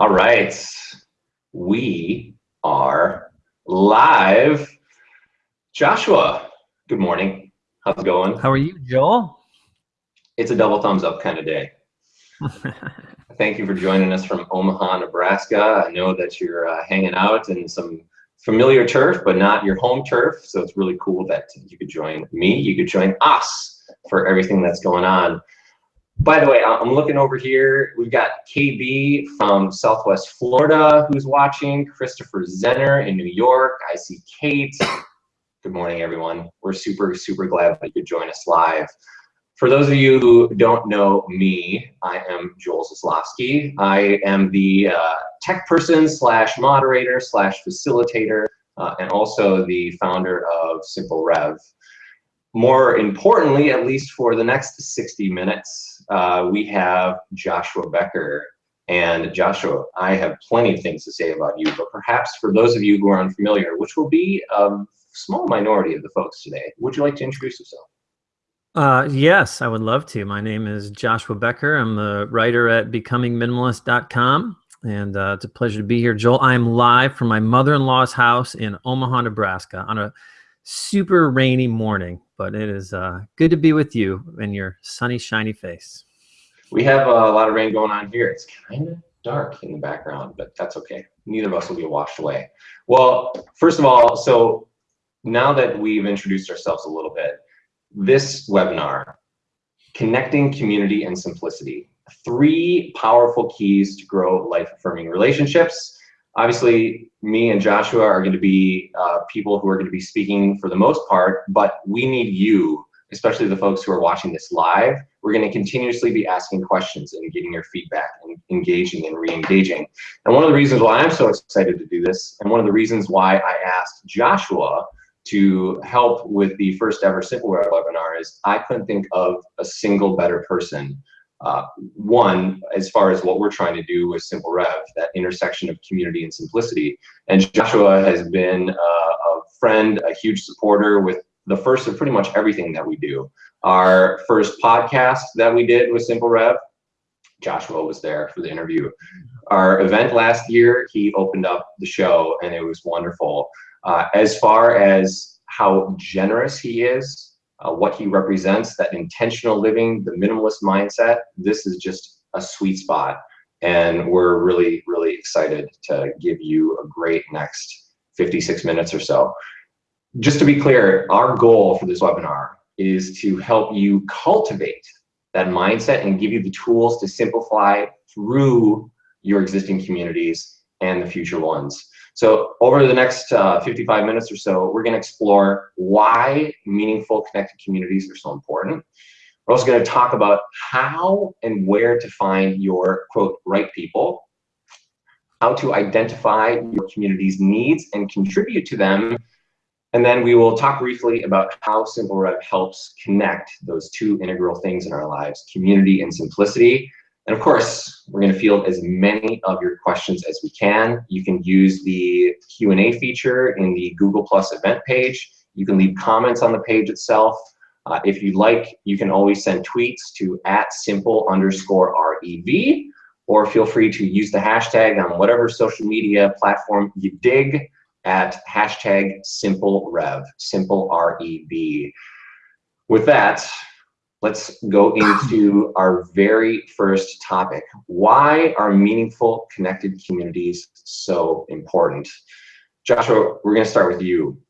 All right, we are live. Joshua, good morning. How's it going? How are you, Joel? It's a double thumbs up kind of day. Thank you for joining us from Omaha, Nebraska. I know that you're uh, hanging out in some familiar turf, but not your home turf. So it's really cool that you could join me. You could join us for everything that's going on. By the way, I'm looking over here. We've got KB from Southwest Florida who's watching, Christopher Zenner in New York. I see Kate. Good morning, everyone. We're super, super glad that you could join us live. For those of you who don't know me, I am Joel Zaslofsky. I am the uh, tech person slash moderator slash facilitator uh, and also the founder of Simple Rev. More importantly, at least for the next 60 minutes, uh, we have Joshua Becker. And Joshua, I have plenty of things to say about you, but perhaps for those of you who are unfamiliar, which will be a small minority of the folks today, would you like to introduce yourself? Uh, yes, I would love to. My name is Joshua Becker. I'm the writer at becomingminimalist.com. And uh, it's a pleasure to be here. Joel, I'm live from my mother-in-law's house in Omaha, Nebraska on a super rainy morning, but it is uh, good to be with you and your sunny, shiny face. We have a lot of rain going on here. It's kind of dark in the background, but that's okay. Neither of us will be washed away. Well, first of all, so now that we've introduced ourselves a little bit, this webinar, Connecting Community and Simplicity, three powerful keys to grow life-affirming relationships Obviously, me and Joshua are going to be uh, people who are going to be speaking for the most part, but we need you, especially the folks who are watching this live. We're going to continuously be asking questions and getting your feedback and engaging and re-engaging. And one of the reasons why I'm so excited to do this, and one of the reasons why I asked Joshua to help with the first ever Simple Rev webinar is I couldn't think of a single better person uh, one, as far as what we're trying to do with Simple Rev, that intersection of community and simplicity. And Joshua has been uh, a friend, a huge supporter with the first of pretty much everything that we do. Our first podcast that we did with Simple Rev, Joshua was there for the interview. Our event last year, he opened up the show and it was wonderful. Uh, as far as how generous he is uh, what he represents, that intentional living, the minimalist mindset, this is just a sweet spot. And we're really, really excited to give you a great next 56 minutes or so. Just to be clear, our goal for this webinar is to help you cultivate that mindset and give you the tools to simplify through your existing communities and the future ones. So over the next uh, 55 minutes or so, we're gonna explore why meaningful connected communities are so important. We're also gonna talk about how and where to find your, quote, right people, how to identify your community's needs and contribute to them, and then we will talk briefly about how Simple helps connect those two integral things in our lives, community and simplicity, and of course, we're going to field as many of your questions as we can. You can use the Q&A feature in the Google Plus event page. You can leave comments on the page itself. Uh, if you'd like, you can always send tweets to at simple underscore REV, or feel free to use the hashtag on whatever social media platform you dig at hashtag simple rev, simple R-E-V. With that, let's go into our very first topic. Why are meaningful connected communities so important? Joshua, we're gonna start with you.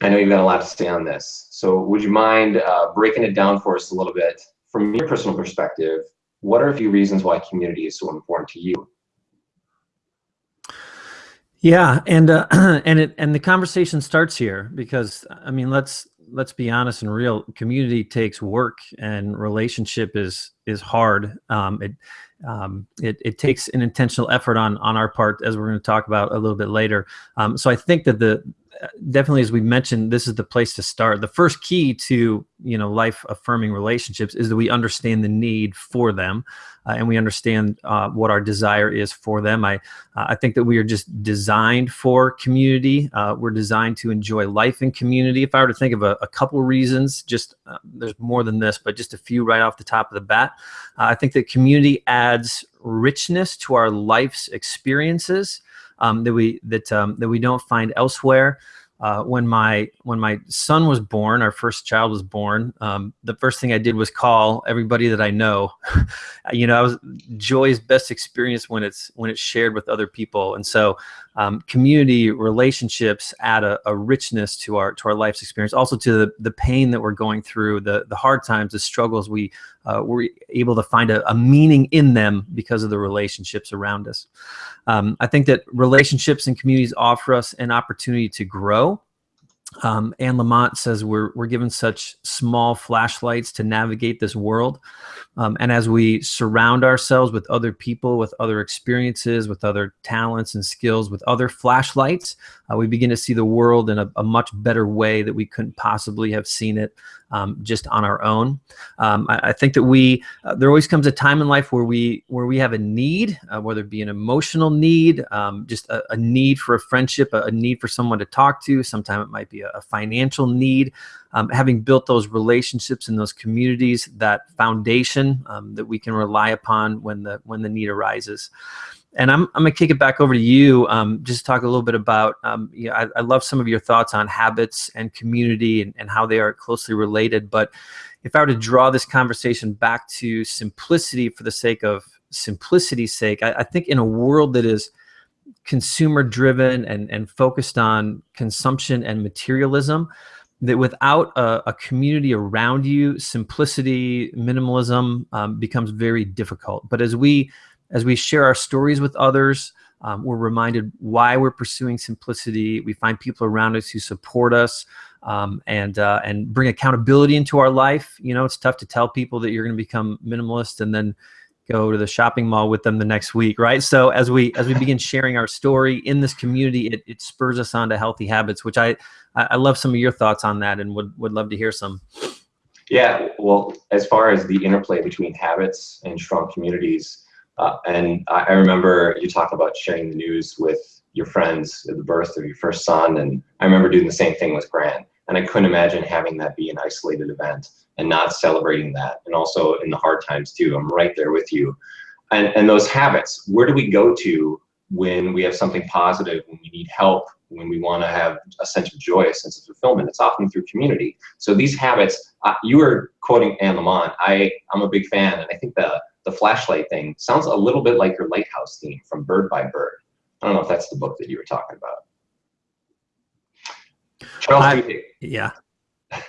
I know you've got a lot to say on this. So would you mind uh, breaking it down for us a little bit? From your personal perspective, what are a few reasons why community is so important to you? Yeah, and uh, and it and the conversation starts here because I mean let's let's be honest and real. Community takes work, and relationship is is hard. Um, it um, it, it takes an intentional effort on on our part, as we're going to talk about a little bit later. Um, so I think that the definitely, as we mentioned, this is the place to start. The first key to you know life affirming relationships is that we understand the need for them, uh, and we understand uh, what our desire is for them. I uh, I think that we are just designed for community. Uh, we're designed to enjoy life in community. If I were to think of a, a couple reasons, just uh, there's more than this, but just a few right off the top of the bat, I think that community adds richness to our life's experiences um, that we that um, that we don't find elsewhere. Uh, when my when my son was born, our first child was born. Um, the first thing I did was call everybody that I know. you know, I was joy's best experience when it's when it's shared with other people, and so um, community relationships add a, a, richness to our to our life's experience. Also to the the pain that we're going through, the the hard times, the struggles. We uh, we're able to find a, a, meaning in them because of the relationships around us. Um, I think that relationships and communities offer us an opportunity to grow. Um, Anne Lamott says we're, we're given such small flashlights to navigate this world. Um, and as we surround ourselves with other people, with other experiences, with other talents and skills, with other flashlights, uh, we begin to see the world in a, a, much better way that we couldn't possibly have seen it um, just on our own. Um, I, I, think that we uh, there always comes a time in life where we where we have a need, uh, whether it be an emotional need, um, just a, a, need for a friendship, a, a, need for someone to talk to. Sometimes it might be a, financial need. Um, having built those relationships and those communities, that foundation um, that we can rely upon when the when the need arises. And I'm, I'm gonna kick it back over to you. Um, just talk a little bit about, um, you know, I, I, love some of your thoughts on habits and community and, and how they are closely related. But if I were to draw this conversation back to simplicity for the sake of simplicity's sake, I, I think in a world that is consumer driven and, and focused on consumption and materialism, that without a, a, community around you, simplicity, minimalism um, becomes very difficult. But as we as we share our stories with others, um, we're reminded why we're pursuing simplicity. We find people around us who support us um, and uh, and bring accountability into our life. You know, it's tough to tell people that you're going to become minimalist and then go to the shopping mall with them the next week, right? So as we as we begin sharing our story in this community, it, it spurs us on to healthy habits, which I I love some of your thoughts on that and would would love to hear some. Yeah, well, as far as the interplay between habits and strong communities, uh, and I, I, remember you talk about sharing the news with your friends at the birth of your first son. And I remember doing the same thing with Grant. And I couldn't imagine having that be an isolated event and not celebrating that. And also in the hard times too, I'm right there with you. And, and those habits, where do we go to when we have something positive, when we need help, when we want to have a sense of joy, a sense of fulfillment. It's often through community. So these habits, uh, you were quoting Anne Lamott. I, I'm a big fan, and I think the the flashlight thing sounds a little bit like your lighthouse theme from Bird by Bird. I don't know if that's the book that you were talking about. Charles I, Duhigg. Yeah.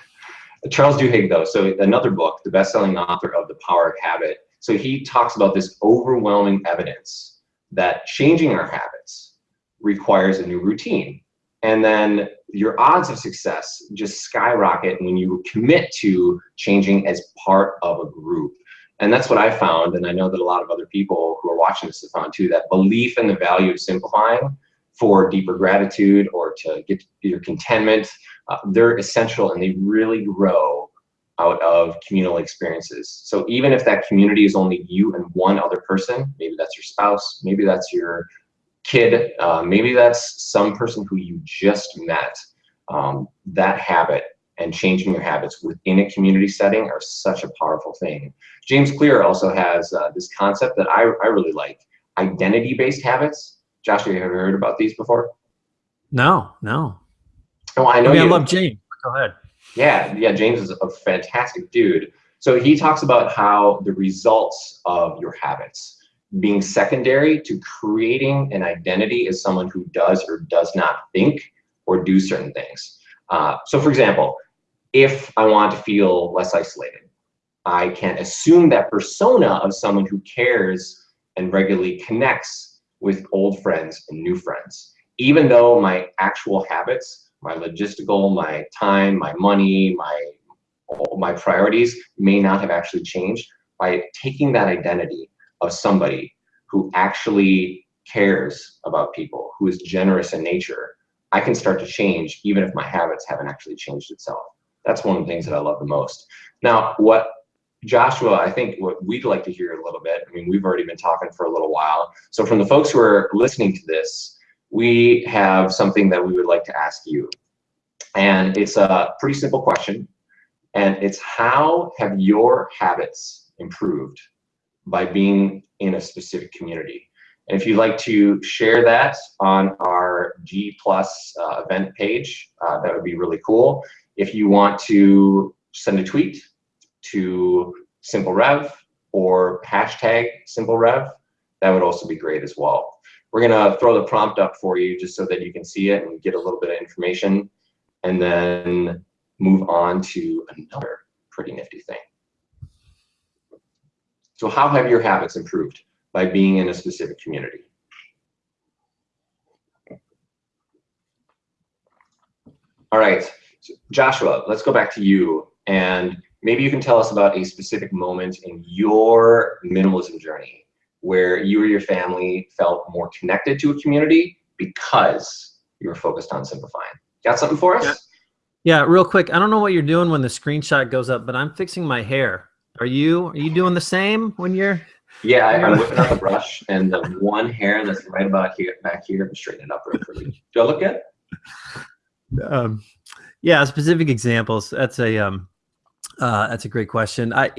Charles Duhigg, though, so another book, the best-selling author of The Power of Habit. So he talks about this overwhelming evidence that changing our habits requires a new routine. And then your odds of success just skyrocket when you commit to changing as part of a group. And that's what I found, and I know that a lot of other people who are watching this have found too, that belief in the value of simplifying for deeper gratitude or to get your contentment, uh, they're essential and they really grow out of communal experiences. So even if that community is only you and one other person, maybe that's your spouse, maybe that's your kid, uh, maybe that's some person who you just met, um, that habit and changing your habits within a community setting are such a powerful thing. James Clear also has uh, this concept that I, I really like, identity-based habits. Josh, have you ever heard about these before? No, no. Oh, I know I, mean, I love James. Go ahead. Yeah, yeah, James is a fantastic dude. So he talks about how the results of your habits being secondary to creating an identity as someone who does or does not think or do certain things. Uh, so for example, if I want to feel less isolated. I can assume that persona of someone who cares and regularly connects with old friends and new friends. Even though my actual habits, my logistical, my time, my money, my, my priorities may not have actually changed, by taking that identity of somebody who actually cares about people, who is generous in nature, I can start to change even if my habits haven't actually changed itself. That's one of the things that I love the most. Now, what Joshua, I think what we'd like to hear a little bit, I mean, we've already been talking for a little while. So from the folks who are listening to this, we have something that we would like to ask you. And it's a pretty simple question. And it's how have your habits improved by being in a specific community? And if you'd like to share that on our G Plus uh, event page, uh, that would be really cool. If you want to send a tweet to Simple Rev or hashtag Simple Rev, that would also be great as well. We're gonna throw the prompt up for you just so that you can see it and get a little bit of information and then move on to another pretty nifty thing. So how have your habits improved by being in a specific community? All right, Joshua, let's go back to you and maybe you can tell us about a specific moment in your minimalism journey where you or your family felt more connected to a community because you were focused on simplifying. Got something for us? Yeah. Yeah, real quick. I don't know what you're doing when the screenshot goes up, but I'm fixing my hair. Are you are you doing the same when you're? Yeah, I, am whipping out the brush and the one hair that's right about here back here, I'm straightening it up real quickly. Do I look good? Um, yeah, specific examples. That's a um, uh, that's a great question. I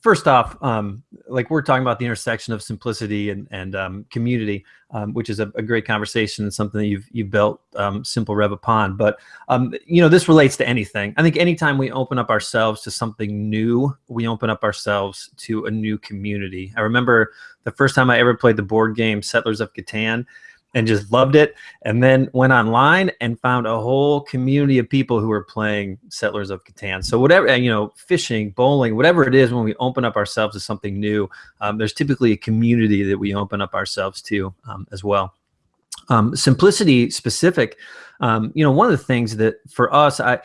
first off, um, like we're talking about the intersection of simplicity and and um, community, um, which is a, a, great conversation and something that you've you've built um, Simple Rev upon. But um, you know, this relates to anything. I think anytime we open up ourselves to something new, we open up ourselves to a new community. I remember the first time I ever played the board game Settlers of Catan and just loved it. And then went online and found a whole community of people who were playing Settlers of Catan. So whatever, you know, fishing, bowling, whatever it is, when we open up ourselves to something new, um, there's typically a community that we open up ourselves to um, as well. Um, simplicity specific, um, you know, one of the things that for us, I,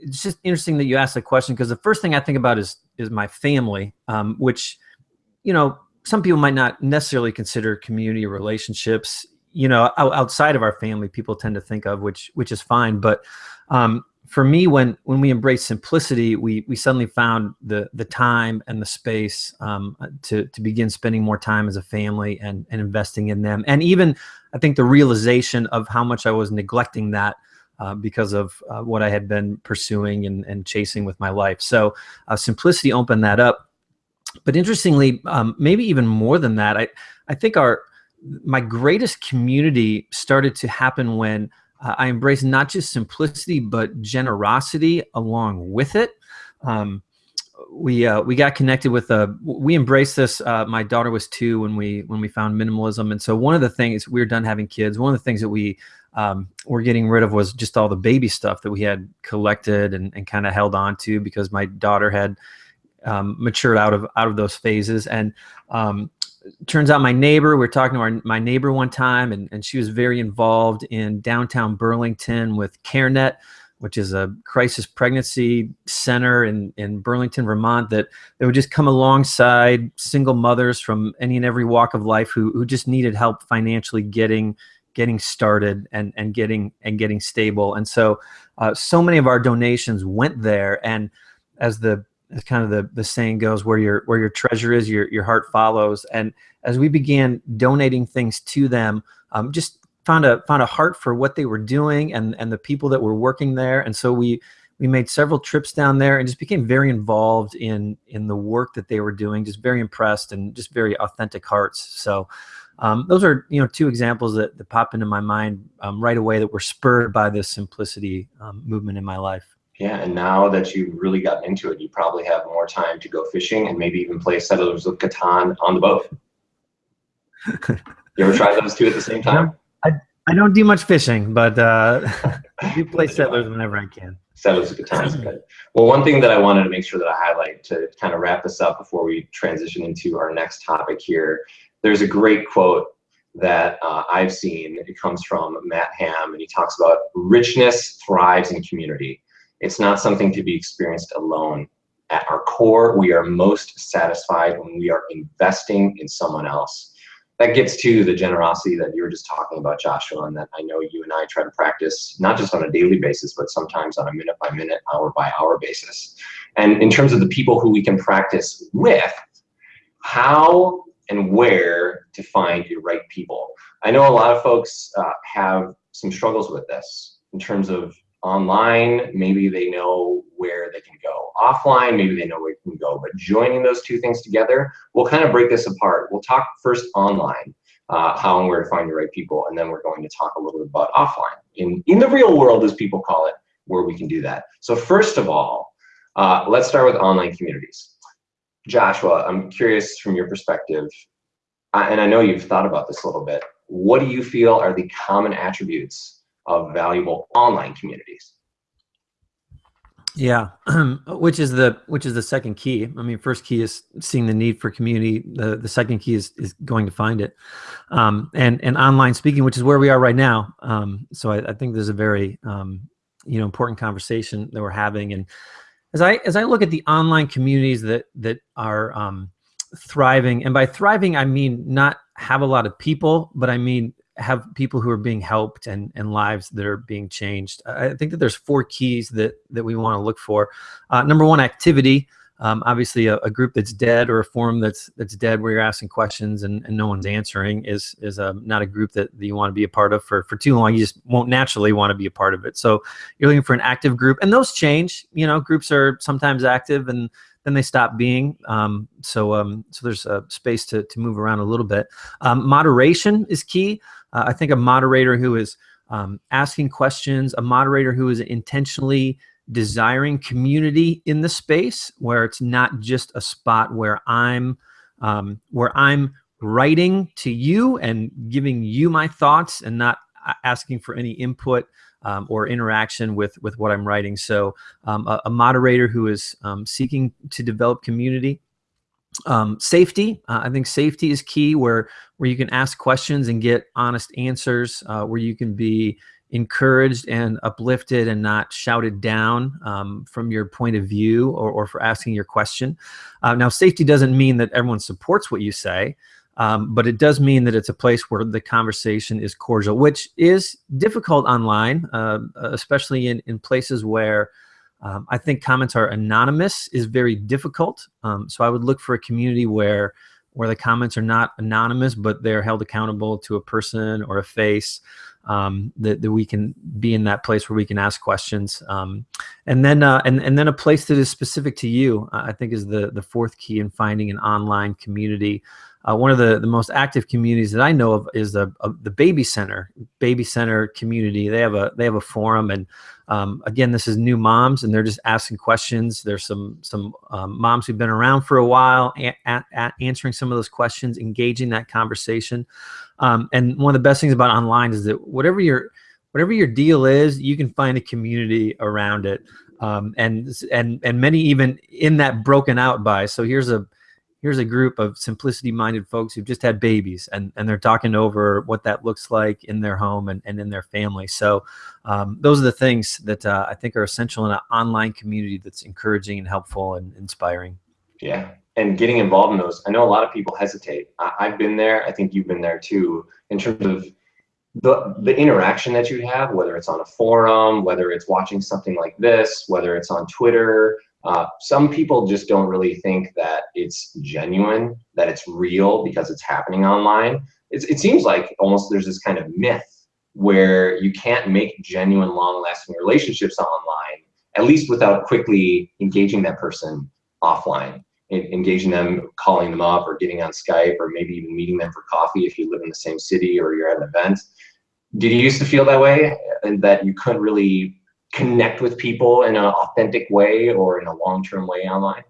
it's just interesting that you asked the question because the first thing I think about is is my family, um, which, you know, some people might not necessarily consider community relationships you know outside of our family people tend to think of which which is fine but um, for me when when we embrace simplicity we we suddenly found the the time and the space um, to to begin spending more time as a family and and investing in them. And even i think the realization of how much i was neglecting that uh, because of uh, what i had been pursuing and, and chasing with my life. So uh, simplicity opened that up. But interestingly um, maybe even more than that i i think our my greatest community started to happen when uh, I embraced not just simplicity, but generosity along with it. Um, we uh, we got connected with a uh, we embraced this. Uh, my daughter was two when we when we found minimalism, and so one of the things we were done having kids. One of the things that we um, were getting rid of was just all the baby stuff that we had collected and, and kind of held on to because my daughter had um, matured out of out of those phases. And um, turns out my neighbor, we are talking to our, my neighbor one time, and, and she was very involved in downtown Burlington with CareNet, which is a crisis pregnancy center in, in Burlington, Vermont, that, that would just come alongside single mothers from any and every walk of life who, who just needed help financially getting getting started and, and getting and getting stable. And so uh, so many of our donations went there. And as the as kind of the, the saying goes, where your where your treasure is, your your heart follows. And as we began donating things to them, um, just found a found a heart for what they were doing and and the people that were working there. And so we we made several trips down there and just became very involved in in the work that they were doing. Just very impressed and just very authentic hearts. So. Um, those are you know two examples that, that pop into my mind um, right away that were spurred by this simplicity um, movement in my life. Yeah, and now that you've really gotten into it, you probably have more time to go fishing and maybe even play Settlers of Catan on the boat. you ever try those two at the same time? I, I don't do much fishing, but uh, I do play Settlers whenever I can. Settlers of Catan is good. Well, one thing that I wanted to make sure that I highlight to kind of wrap this up before we transition into our next topic here, there's a great quote that uh, I've seen. It comes from Matt Ham, and he talks about richness thrives in community. It's not something to be experienced alone. At our core, we are most satisfied when we are investing in someone else. that gets to the generosity that you were just talking about, Joshua, and that I know you and I try to practice not just on a daily basis, but sometimes on a minute by minute, hour by hour basis. And in terms of the people who we can practice with, how and where to find your right people. I know a lot of folks uh, have some struggles with this in terms of online, maybe they know where they can go. Offline, maybe they know where they can go. But joining those two things together, we'll kind of break this apart. We'll talk first online, uh, how and where to find the right people, and then we're going to talk a little bit about offline, in, in the real world, as people call it, where we can do that. So first of all, uh, let's start with online communities. Joshua, I'm curious from your perspective, and I know you've thought about this a little bit, what do you feel are the common attributes of valuable online communities. Yeah, which is the which is the second key. I mean, first key is seeing the need for community. The the second key is is going to find it, um, and and online speaking, which is where we are right now. Um, so I, I, think there's a very um, you know important conversation that we're having. And as I as I look at the online communities that that are um, thriving, and by thriving I mean not have a lot of people, but I mean have people who are being helped and, and lives that are being changed. I think that there's four keys that, that we want to look for. Uh, number one, activity. Um, obviously, a, a, group that's dead or a forum that's that's dead where you're asking questions and, and no one's answering is is a, um, not a group that, that you want to be a part of for, for too long. You just won't naturally want to be a part of it. So you're looking for an active group, and those change. You know, groups are sometimes active and then they stop being. Um, so um, so there's a space to, to move around a little bit. Um, moderation is key. Uh, I think a moderator who is um, asking questions, a moderator who is intentionally desiring community in the space where it's not just a spot where I'm um, where I'm writing to you and giving you my thoughts and not asking for any input um, or interaction with with what I'm writing. So um, a, a, moderator who is um, seeking to develop community. Um, safety, uh, I think safety is key where where you can ask questions and get honest answers, uh, where you can be encouraged and uplifted and not shouted down um, from your point of view or, or for asking your question. Uh, now, safety doesn't mean that everyone supports what you say. Um, but it does mean that it's a place where the conversation is cordial, which is difficult online, uh, especially in, in places where um, I think comments are anonymous is very difficult. Um, so I would look for a community where where the comments are not anonymous, but they're held accountable to a person or a face um, that, that we can be in that place where we can ask questions. Um, and then uh, and, and then a place that is specific to you, I think is the, the fourth key in finding an online community uh, one of the, the most active communities that I know of is the uh, the Baby Center Baby Center community. They have a they have a forum, and um, again, this is new moms, and they're just asking questions. There's some some um, moms who've been around for a while, answering some of those questions, engaging that conversation. Um, and one of the best things about online is that whatever your whatever your deal is, you can find a community around it. Um, and and and many even in that broken out by. So here's a here's a group of simplicity minded folks who've just had babies and, and they're talking over what that looks like in their home and, and in their family. So um, those are the things that uh, I think are essential in an online community that's encouraging and helpful and inspiring. Yeah. And getting involved in those, I know a lot of people hesitate. I, I've been there. I think you've been there too, in terms of the, the interaction that you have, whether it's on a forum, whether it's watching something like this, whether it's on Twitter, uh, some people just don't really think that it's genuine, that it's real because it's happening online. It's, it seems like almost there's this kind of myth where you can't make genuine, long-lasting relationships online, at least without quickly engaging that person offline, engaging them, calling them up, or getting on Skype, or maybe even meeting them for coffee if you live in the same city or you're at an event. Did you used to feel that way, and that you couldn't really connect with people in an authentic way or in a long-term way online?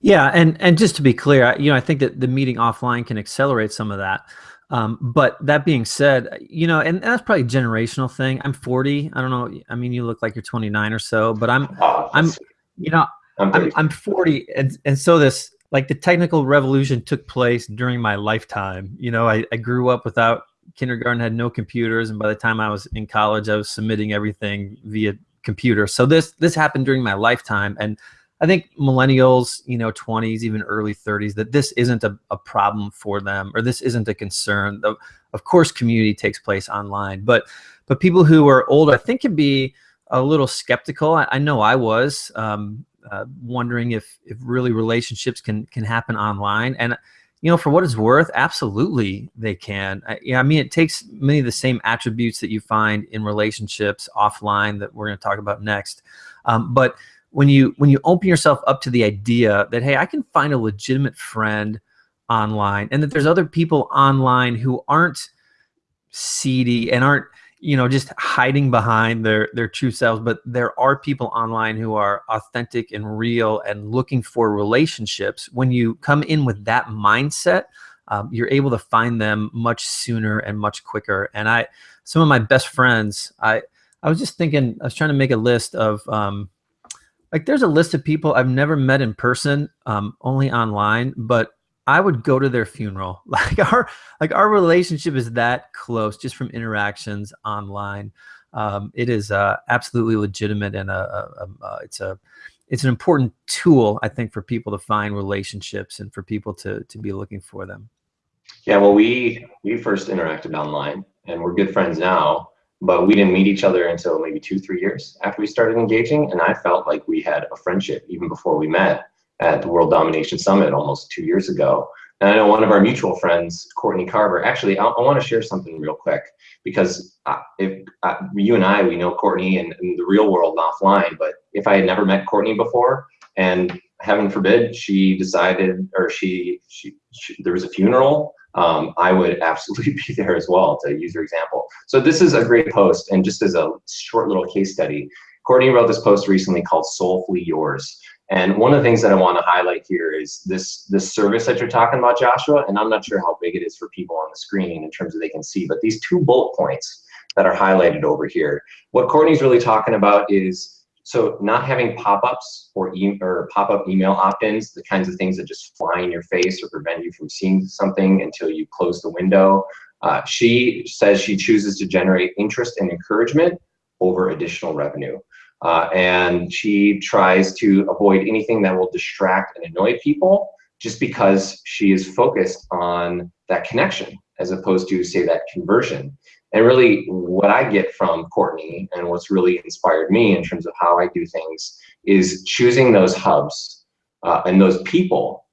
Yeah, and and just to be clear, you know, I think that the meeting offline can accelerate some of that. Um, but that being said, you know, and, that's probably a generational thing. I'm 40. I don't know. I mean, you look like you're 29 or so, but I'm, oh, I'm, you know, I'm, I'm, I'm 40, and and so this like the technical revolution took place during my lifetime. You know, I, I grew up without kindergarten had no computers, and by the time I was in college, I was submitting everything via computer. So this this happened during my lifetime, and I think millennials, you know, 20s, even early 30s, that this isn't a, a problem for them or this isn't a concern. Of, of course, community takes place online, but but people who are older, I think, can be a little skeptical. I, I know I was um, uh, wondering if if really relationships can can happen online, and you know, for what it's worth, absolutely they can. I, yeah, I mean, it takes many of the same attributes that you find in relationships offline that we're going to talk about next, um, but when you when you open yourself up to the idea that hey i can find a legitimate friend online and that there's other people online who aren't seedy and aren't you know just hiding behind their their true selves but there are people online who are authentic and real and looking for relationships. When you come in with that mindset um, you're able to find them much sooner and much quicker. And i some of my best friends i i was just thinking i was trying to make a list of um, like there's a list of people I've never met in person, um, only online, but I would go to their funeral. Like our like our relationship is that close just from interactions online. Um, it is uh, absolutely legitimate and a, a, a, it's a it's an important tool I think for people to find relationships and for people to to be looking for them. Yeah, well, we we first interacted online, and we're good friends now but we didn't meet each other until maybe two, three years after we started engaging. And I felt like we had a friendship even before we met at the World Domination Summit almost two years ago. And I know one of our mutual friends, Courtney Carver, actually, I, I want to share something real quick because uh, if uh, you and I, we know Courtney in, in the real world offline, but if I had never met Courtney before and heaven forbid she decided or she, she, she there was a funeral um, I would absolutely be there as well to use your example. So this is a great post and just as a short little case study, Courtney wrote this post recently called Soulfully Yours. And one of the things that I want to highlight here is this, this service that you're talking about, Joshua, and I'm not sure how big it is for people on the screen in terms of they can see, but these two bullet points that are highlighted over here. What Courtney's really talking about is so not having pop-ups or, e or pop-up email opt-ins, the kinds of things that just fly in your face or prevent you from seeing something until you close the window. Uh, she says she chooses to generate interest and encouragement over additional revenue. Uh, and she tries to avoid anything that will distract and annoy people just because she is focused on that connection as opposed to say that conversion. And really what I get from Courtney and what's really inspired me in terms of how I do things is choosing those hubs uh, and those people,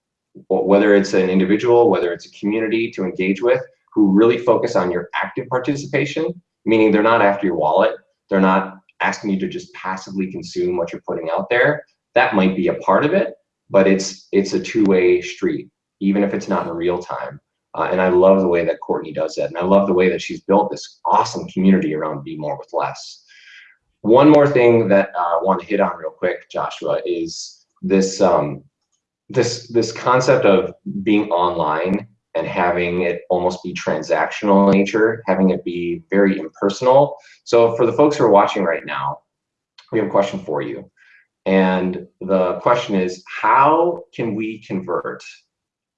whether it's an individual, whether it's a community to engage with, who really focus on your active participation, meaning they're not after your wallet, they're not asking you to just passively consume what you're putting out there. That might be a part of it, but it's it's a two-way street, even if it's not in real time. Uh, and I love the way that Courtney does that. And I love the way that she's built this awesome community around Be More with Less. One more thing that uh, I want to hit on real quick, Joshua, is this, um, this, this concept of being online and having it almost be transactional nature, having it be very impersonal. So for the folks who are watching right now, we have a question for you. And the question is, how can we convert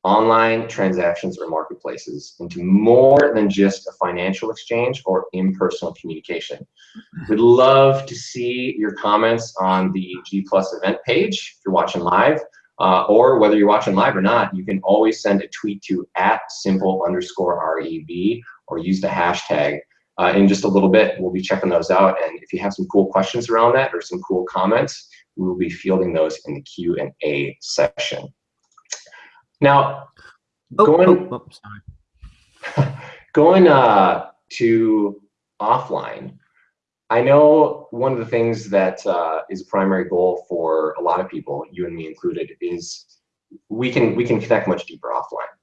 online transactions or marketplaces into more than just a financial exchange or impersonal communication. Mm-hmm. We'd love to see your comments on the G Plus event page if you're watching live, uh, or whether you're watching live or not, you can always send a tweet to at simple underscore REV or use the hashtag. Uh, in just a little bit, we'll be checking those out. And if you have some cool questions around that or some cool comments, we will be fielding those in the Q&A session. Now, oh, going, oh, oh, going uh, to offline, I know one of the things that uh, is a primary goal for a lot of people, you and me included, is we can we can connect much deeper offline.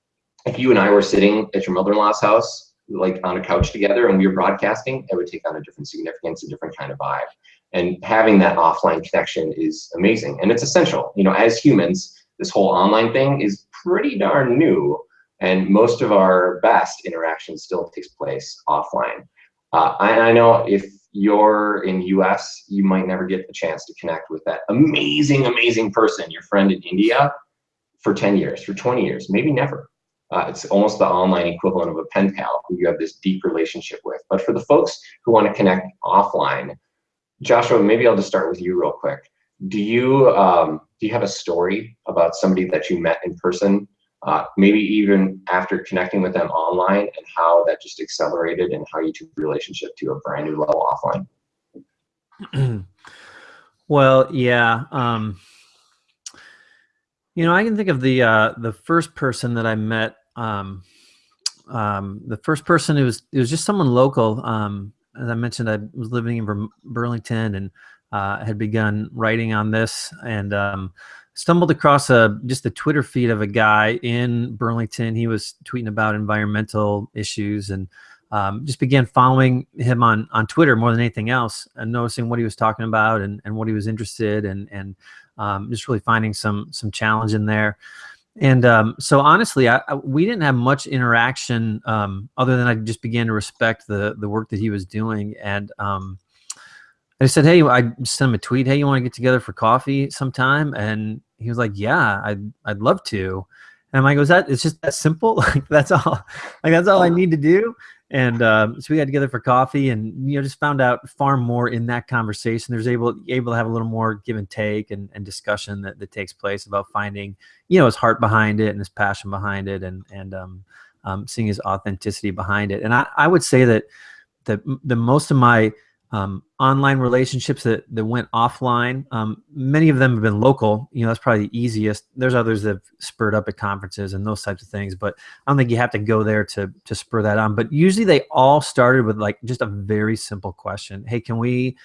If you and I were sitting at your mother-in-law's house, like on a couch together, and we were broadcasting, it would take on a different significance, a different kind of vibe. And having that offline connection is amazing, and it's essential. You know, as humans, this whole online thing is pretty darn new and most of our best interaction still takes place offline. Uh, I, I know if you're in US, you might never get the chance to connect with that amazing, amazing person, your friend in India, for 10 years, for 20 years, maybe never. Uh, it's almost the online equivalent of a pen pal who you have this deep relationship with. But for the folks who want to connect offline, Joshua, maybe I'll just start with you real quick. do you um, do you have a story about somebody that you met in person, uh, maybe even after connecting with them online, and how that just accelerated and how you took relationship to a brand new level offline? well, yeah. Um, you know, I can think of the uh, the first person that I met. Um, um, the first person it was it was just someone local. Um, as I mentioned, I was living in Burlington and uh, had begun writing on this and um, stumbled across a just the Twitter feed of a guy in Burlington. He was tweeting about environmental issues and um, just began following him on on Twitter more than anything else and noticing what he was talking about and, and what he was interested in and um, just really finding some some challenge in there. And um, so honestly, I, I, we didn't have much interaction um, other than I just began to respect the the work that he was doing. And um, I said, hey, I sent him a tweet. Hey, you want to get together for coffee sometime? And he was like, yeah, I'd I'd love to. And I'm like, was that? It's just that simple. like that's all. Like that's all I need to do. And um, so we got together for coffee, and you know, just found out far more in that conversation. There's able able to have a little more give and take and, and discussion that, that takes place about finding, you know, his heart behind it and his passion behind it, and and um, um, seeing his authenticity behind it. And I, I would say that the, the most of my um, online relationships that, that went offline. Um, many of them have been local. You know, that's probably the easiest. There's others that have spurred up at conferences and those types of things, but I don't think you have to go there to, to spur that on. But usually they all started with like just a very simple question. Hey, can we,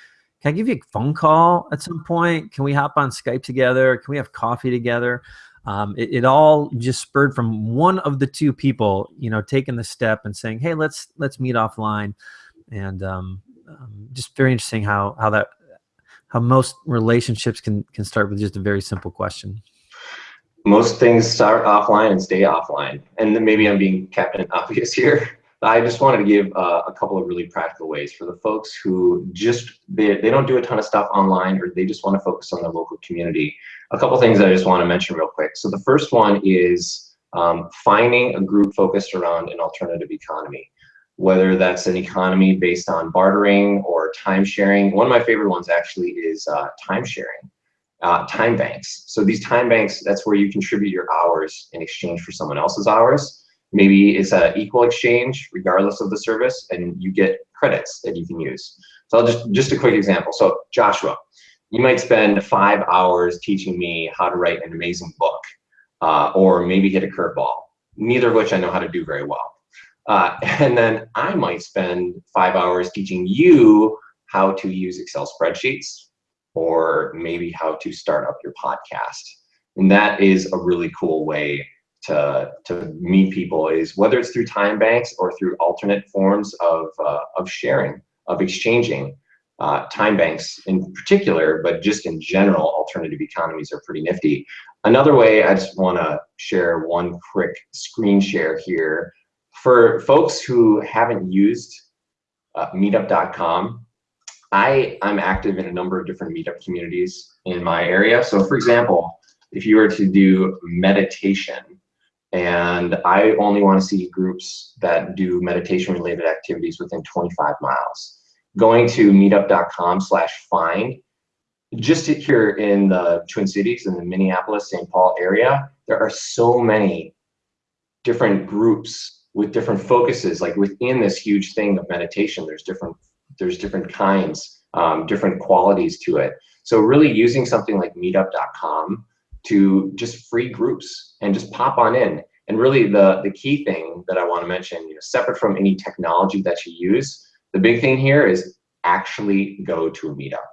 can I give you a phone call at some point? Can we hop on Skype together? Can we have coffee together? Um, it, it, all just spurred from one of the two people, you know, taking the step and saying, "Hey, let's let's meet offline," and um, um, just very interesting how how that how most relationships can can start with just a very simple question. Most things start offline and stay offline, and then maybe I'm being Captain Obvious here. I just wanted to give uh, a couple of really practical ways for the folks who just they, they don't do a ton of stuff online or they just want to focus on their local community. A couple things I just want to mention real quick. So the first one is um, finding a group focused around an alternative economy whether that's an economy based on bartering or time sharing. One of my favorite ones actually is uh, time sharing, uh, time banks. So these time banks, that's where you contribute your hours in exchange for someone else's hours. Maybe it's an equal exchange regardless of the service and you get credits that you can use. So I'll just, just a quick example. So Joshua, you might spend five hours teaching me how to write an amazing book uh, or maybe hit a curveball, neither of which I know how to do very well. Uh, and then I might spend five hours teaching you how to use Excel spreadsheets or maybe how to start up your podcast. And that is a really cool way to, to meet people is whether it's through time banks or through alternate forms of, uh, of sharing, of exchanging. Uh, time banks in particular, but just in general, alternative economies are pretty nifty. Another way, I just want to share one quick screen share here for folks who haven't used uh, meetup.com, I, I'm active in a number of different meetup communities in my area. So for example, if you were to do meditation, and I only want to see groups that do meditation related activities within 25 miles. Going to meetup.com slash find, just here in the Twin Cities, in the Minneapolis, St. Paul area, there are so many different groups with different focuses like within this huge thing of meditation there's different there's different kinds um, different qualities to it. So really using something like meetup.com to just free groups and just pop on in. And really the the key thing that i want to mention you know separate from any technology that you use the big thing here is actually go to a meetup.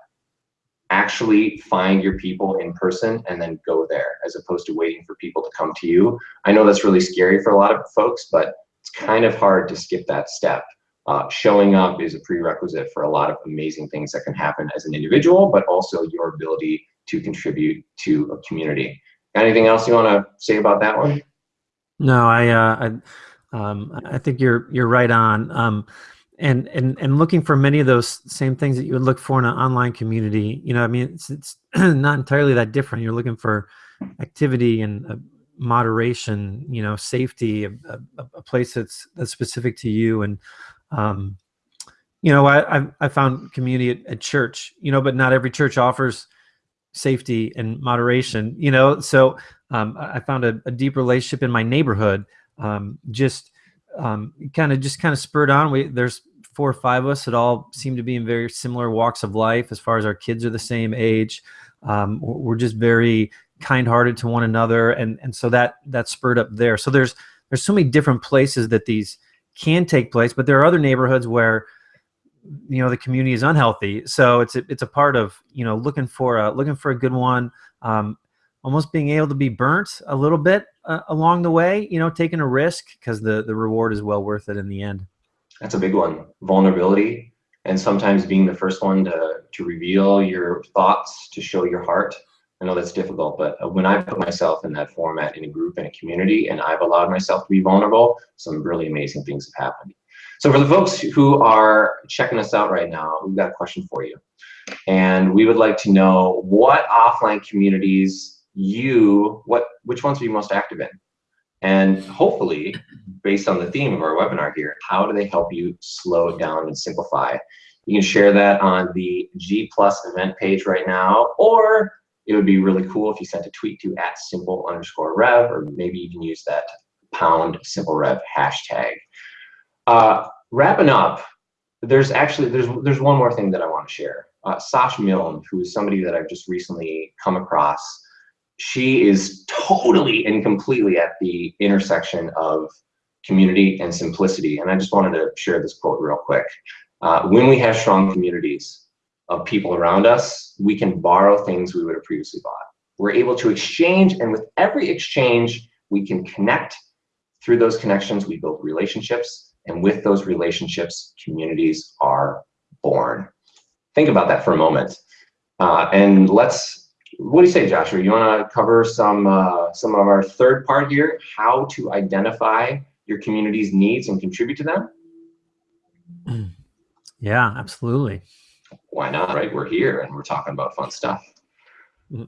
Actually find your people in person and then go there as opposed to waiting for people to come to you. I know that's really scary for a lot of folks but kind of hard to skip that step. Uh, showing up is a prerequisite for a lot of amazing things that can happen as an individual, but also your ability to contribute to a community. Anything else you want to say about that one? No, I, uh, I, um, I think you're you're right on. Um, and and and looking for many of those same things that you would look for in an online community. You know, I mean, it's it's not entirely that different. You're looking for activity and uh, moderation, you know, safety, a, a, a, place that's that's specific to you. And um, you know, I I, I found community at, at, church, you know, but not every church offers safety and moderation. You know, so um, I found a, a, deep relationship in my neighborhood. Um, just um, kind of just kind of spurred on. We there's four or five of us that all seem to be in very similar walks of life as far as our kids are the same age. Um, we're just very kind-hearted to one another, and and so that that spurred up there. So there's there's so many different places that these can take place, but there are other neighborhoods where you know the community is unhealthy. So it's a, it's a part of you know looking for a looking for a good one. Um, almost being able to be burnt a little bit uh, along the way, you know, taking a risk because the the reward is well worth it in the end. That's a big one. Vulnerability and sometimes being the first one to to reveal your thoughts, to show your heart. I know that's difficult, but uh, when I put myself in that format in a group in a community and I've allowed myself to be vulnerable, some really amazing things have happened. So for the folks who are checking us out right now, we've got a question for you. And we would like to know what offline communities you, what, which ones are you most active in? And hopefully, based on the theme of our webinar here, how do they help you slow down and simplify? You can share that on the G Plus event page right now, or it would be really cool if you sent a tweet to at simple underscore rev, or maybe you can use that pound simple rev hashtag. Uh, wrapping up, there's actually, there's, there's one more thing that I want to share. Uh, Sash Milne, who is somebody that I've just recently come across, she is totally and completely at the intersection of community and simplicity. And I just wanted to share this quote real quick. Uh, when we have strong communities of people around us, we can borrow things we would have previously bought. We're able to exchange, and with every exchange, we can connect. Through those connections, we build relationships, and with those relationships, communities are born. Think about that for a moment. Uh, and let's what do you say, Joshua? You want to cover some uh, some of our third part here, how to identify your community's needs and contribute to them? Yeah, absolutely. Why not, right? We're here and we're talking about fun stuff. Mm-hmm.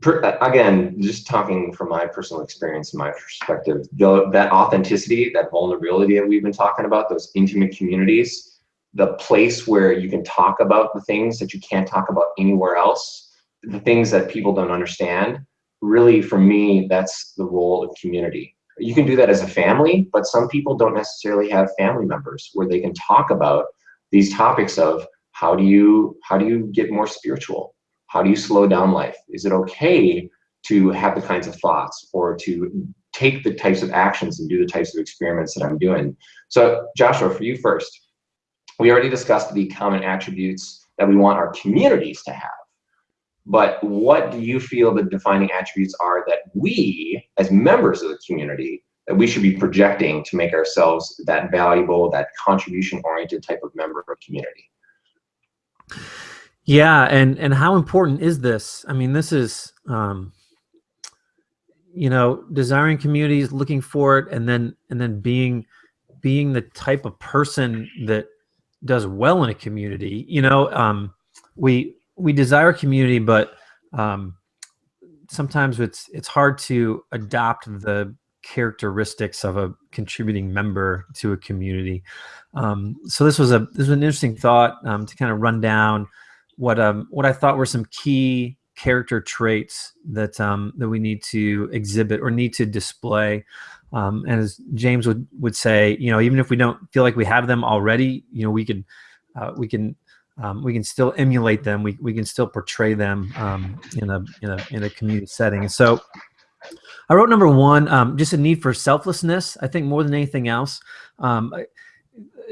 Per, again, just talking from my personal experience and my perspective, the, that authenticity, that vulnerability that we've been talking about, those intimate communities, the place where you can talk about the things that you can't talk about anywhere else, the things that people don't understand, really for me, that's the role of community. You can do that as a family, but some people don't necessarily have family members where they can talk about these topics of how do you how do you get more spiritual? How do you slow down life? Is it okay to have the kinds of thoughts or to take the types of actions and do the types of experiments that I'm doing? So Joshua, for you first, we already discussed the common attributes that we want our communities to have. But what do you feel the defining attributes are that we, as members of the community, that we should be projecting to make ourselves that valuable, that contribution-oriented type of member of community? Yeah, and and how important is this? I mean, this is um, you know, desiring communities, looking for it, and then and then being being the type of person that does well in a community. You know, um, we we desire community, but um, sometimes it's it's hard to adopt the characteristics of a contributing member to a community. Um, so this was a this was an interesting thought um, to kind of run down what um, what I thought were some key character traits that um, that we need to exhibit or need to display. Um, and as James would would say, you know, even if we don't feel like we have them already, you know, we can uh, we can um, we can still emulate them. We, we can still portray them um, in, a, in, a, in a community setting. And so I wrote number one, um, just a need for selflessness, I think more than anything else. Um,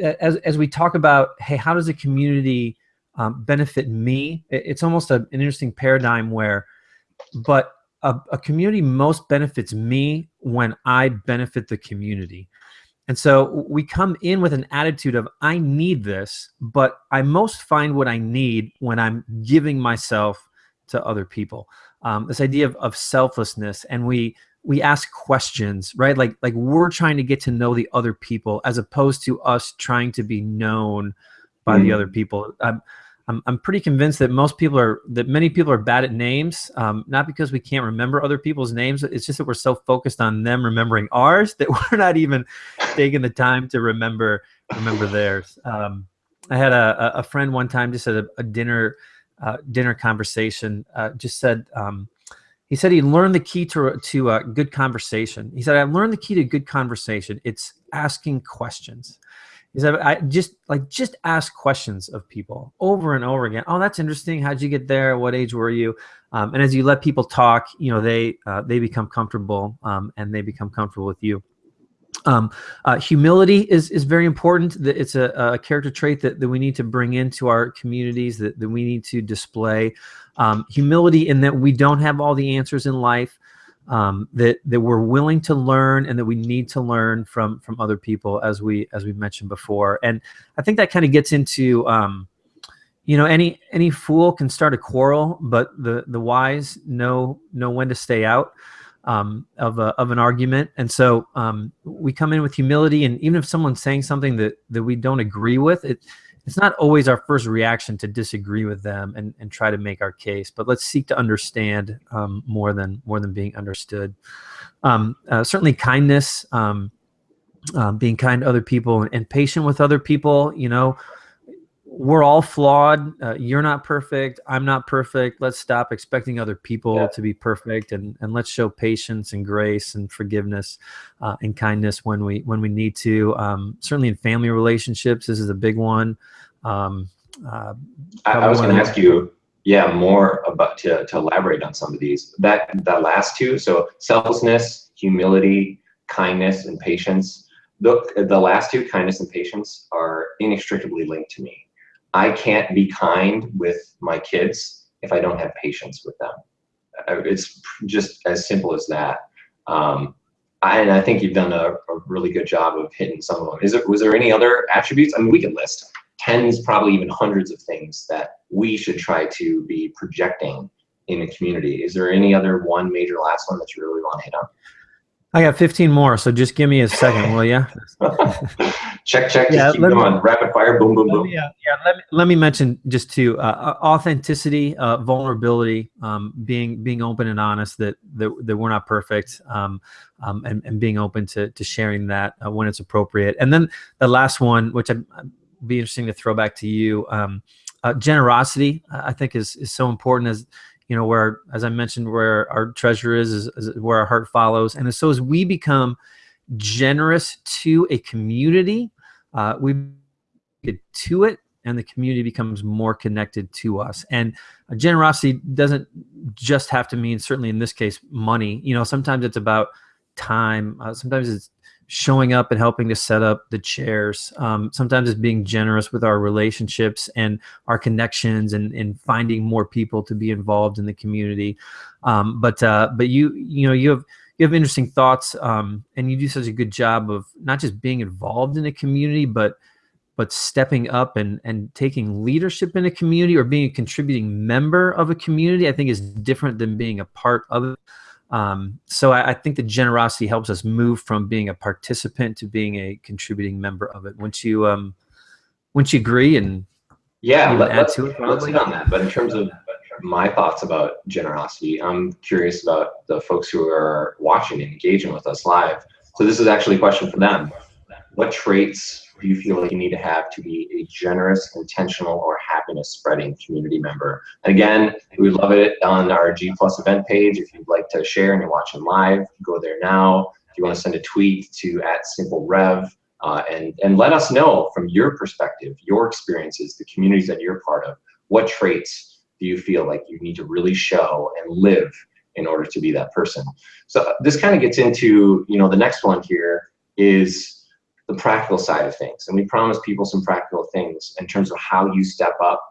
as, as we talk about, hey, how does a community um, benefit me? It's almost a, an interesting paradigm where, but a, a community most benefits me when I benefit the community. And so we come in with an attitude of, I need this, but I most find what I need when I'm giving myself to other people. Um, this idea of, of selflessness, and we we ask questions, right? Like like we're trying to get to know the other people as opposed to us trying to be known by mm. the other people. Um, I'm, I'm pretty convinced that most people are that many people are bad at names um, not because we can't remember other people's names it's just that we're so focused on them remembering ours that we're not even taking the time to remember remember theirs um, I had a, a friend one time just at a, a dinner uh, dinner conversation uh, just said um, he said he learned the key to to a good conversation. He said I learned the key to good conversation. It's asking questions. He said I just like just ask questions of people over and over again. Oh, that's interesting. How'd you get there? What age were you? Um, and as you let people talk, you know they uh, they become comfortable um, and they become comfortable with you. Um, uh, humility is, is very important. It's a, a, character trait that, that we need to bring into our communities, that, that we need to display. Um, humility in that we don't have all the answers in life, um, that, that we're willing to learn and that we need to learn from, from other people as we, as we mentioned before. And I think that kind of gets into, um, you know, any, any fool can start a quarrel, but the, the wise know, know when to stay out um, of, a, of an argument. And so um, we come in with humility and even if someone's saying something that, that we don't agree with, it, it's not always our first reaction to disagree with them and, and try to make our case, but let's seek to understand um, more than more than being understood. Um, uh, certainly kindness, um, uh, being kind to other people and, and patient with other people, you know, we're all flawed. Uh, you're not perfect. I'm not perfect. Let's stop expecting other people yeah. to be perfect, and and let's show patience and grace and forgiveness uh, and kindness when we when we need to. Um, certainly in family relationships, this is a big one. Um, uh, I, I, was going to ask you, yeah, more about to to elaborate on some of these. That that last two, so selflessness, humility, kindness, and patience. The, the last two, kindness and patience, are inextricably linked to me I can't be kind with my kids if I don't have patience with them. It's just as simple as that. Um, I, and I think you've done a, a, really good job of hitting some of them. Is it, was there any other attributes? I mean, we could list tens, probably even hundreds of things that we should try to be projecting in a community. Is there any other one major last one that you really want to hit on? I got 15 more, so just give me a second, will you? check, check, yeah, keep going. Me, Rapid fire, boom, boom, boom. Me, uh, yeah, let me, let me mention just two, uh, authenticity, uh, vulnerability, um, being being open and honest that, that, that we're not perfect, um, um, and, and being open to, to sharing that uh, when it's appropriate. And then the last one, which I'd, I'd be interesting to throw back to you, um, uh, generosity, I think is, is so important as, you know, where, as I mentioned, where our treasure is, is, is where our heart follows. And so as we become generous to a community, uh, we get to it and the community becomes more connected to us. And generosity doesn't just have to mean, certainly in this case, money. You know, sometimes it's about time. Uh, sometimes it's showing up and helping to set up the chairs. Um, sometimes it's being generous with our relationships and our connections and, and finding more people to be involved in the community. Um, but uh, but you you know you have you have interesting thoughts um, and you do such a good job of not just being involved in a community but but stepping up and and taking leadership in a community or being a contributing member of a community I think is different than being a part of it. Um, so I, I, think the generosity helps us move from being a participant to being a contributing member of it. Once you um, once you agree and yeah, let, us let's hit on that. But in terms of my thoughts about generosity, I'm curious about the folks who are watching and engaging with us live. So this is actually a question for them. What traits do you feel like you need to have to be a generous, intentional, or happiness spreading community member? And again, we love it on our G Plus event page. If you'd like to share and you're watching live, go there now. If you want to send a tweet to at Simple Rev, uh, and, and let us know from your perspective, your experiences, the communities that you're part of, what traits do you feel like you need to really show and live in order to be that person? So this kind of gets into, you know, the next one here is the practical side of things. And we promise people some practical things in terms of how you step up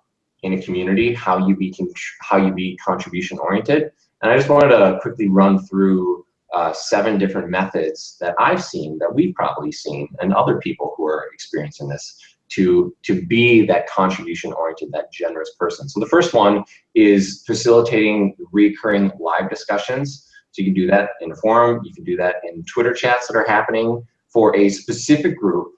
in a community, how you be how you be contribution oriented. And I just wanted to quickly run through uh, seven different methods that I've seen, that we've probably seen, and other people who are experiencing this to, to be that contribution oriented, that generous person. So the first one is facilitating recurring live discussions. So you can do that in a forum, you can do that in Twitter chats that are happening for a specific group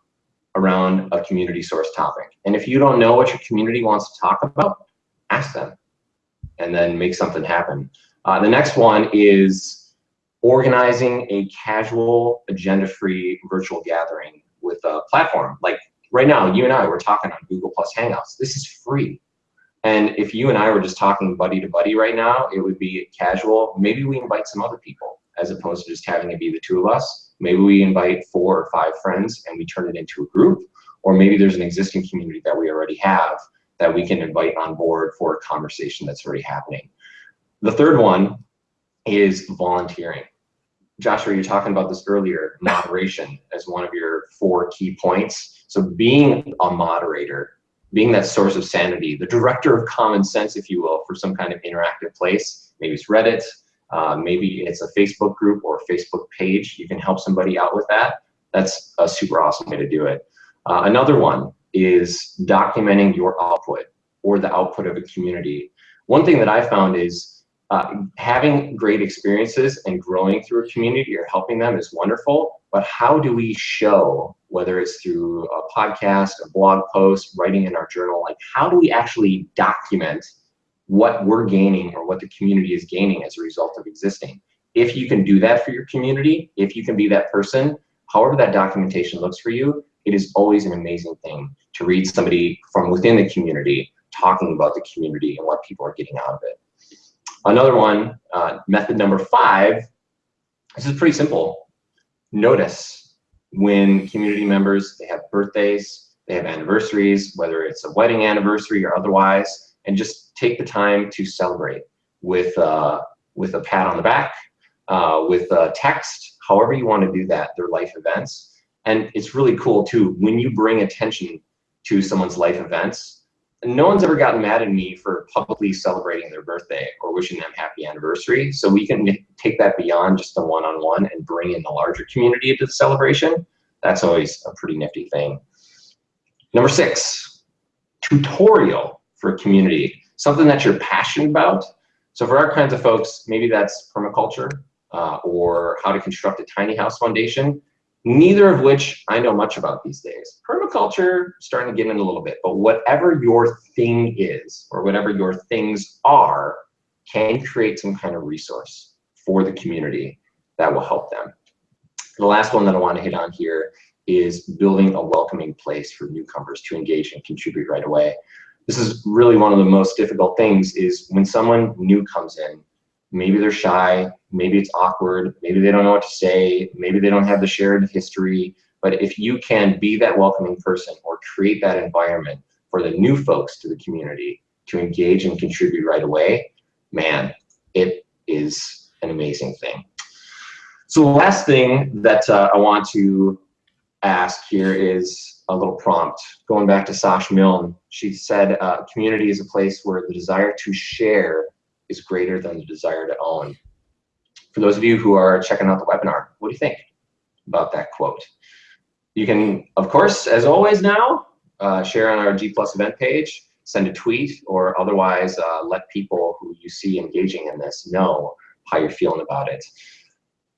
around a community source topic. And if you don't know what your community wants to talk about, ask them and then make something happen. Uh, the next one is organizing a casual agenda-free virtual gathering with a platform. Like right now, you and I, we're talking on Google Plus Hangouts. This is free. And if you and I were just talking buddy to buddy right now, it would be casual. Maybe we invite some other people as opposed to just having it be the two of us. Maybe we invite four or five friends and we turn it into a group. Or maybe there's an existing community that we already have that we can invite on board for a conversation that's already happening. The third one is volunteering. Joshua, you're talking about this earlier, moderation as one of your four key points. So being a moderator, being that source of sanity, the director of common sense, if you will, for some kind of interactive place. Maybe it's Reddit, uh, maybe it's a Facebook group or a Facebook page. You can help somebody out with that. That's a super awesome way to do it. Uh, another one is documenting your output or the output of a community. One thing that I found is uh, having great experiences and growing through a community or helping them is wonderful, but how do we show, whether it's through a podcast, a blog post, writing in our journal, like how do we actually document what we're gaining or what the community is gaining as a result of existing? If you can do that for your community, if you can be that person, however that documentation looks for you, it is always an amazing thing to read somebody from within the community talking about the community and what people are getting out of it. Another one, uh, method number five, this is pretty simple. Notice when community members, they have birthdays, they have anniversaries, whether it's a wedding anniversary or otherwise, and just take the time to celebrate with, uh, with a pat on the back, uh, with text, however you want to do that, their life events. And it's really cool too, when you bring attention to someone's life events, no one's ever gotten mad at me for publicly celebrating their birthday or wishing them happy anniversary. So we can take that beyond just the one-on-one -on -one and bring in the larger community into the celebration. That's always a pretty nifty thing. Number six, tutorial for community, something that you're passionate about. So for our kinds of folks, maybe that's permaculture uh, or how to construct a tiny house foundation neither of which I know much about these days. Permaculture, starting to get in a little bit, but whatever your thing is, or whatever your things are, can create some kind of resource for the community that will help them. The last one that I want to hit on here is building a welcoming place for newcomers to engage and contribute right away. This is really one of the most difficult things is when someone new comes in, maybe they're shy, maybe it's awkward, maybe they don't know what to say, maybe they don't have the shared history, but if you can be that welcoming person or create that environment for the new folks to the community to engage and contribute right away, man, it is an amazing thing. So the last thing that uh, I want to ask here is a little prompt. Going back to Sash Milne, she said, uh, community is a place where the desire to share is greater than the desire to own. For those of you who are checking out the webinar, what do you think about that quote? You can, of course, as always now, uh, share on our G Plus event page, send a tweet, or otherwise uh, let people who you see engaging in this know how you're feeling about it.